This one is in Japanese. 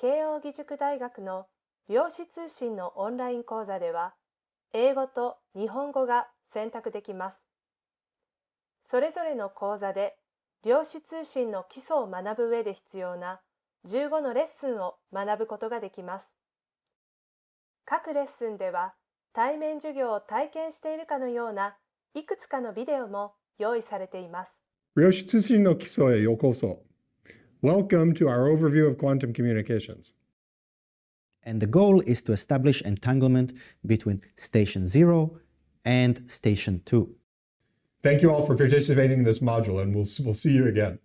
慶應義塾大学の量子通信のオンライン講座では、英語と日本語が選択できます。それぞれの講座で量子通信の基礎を学ぶ上で必要な15のレッスンを学ぶことができます。各レッスンでは対面授業を体験しているかのようないくつかのビデオも用意されています。量子通信の基礎へようこそ。Welcome to our overview of quantum communications. And the goal is to establish entanglement between station 0 and station 2. Thank you all for participating in this module, and we'll, we'll see you again.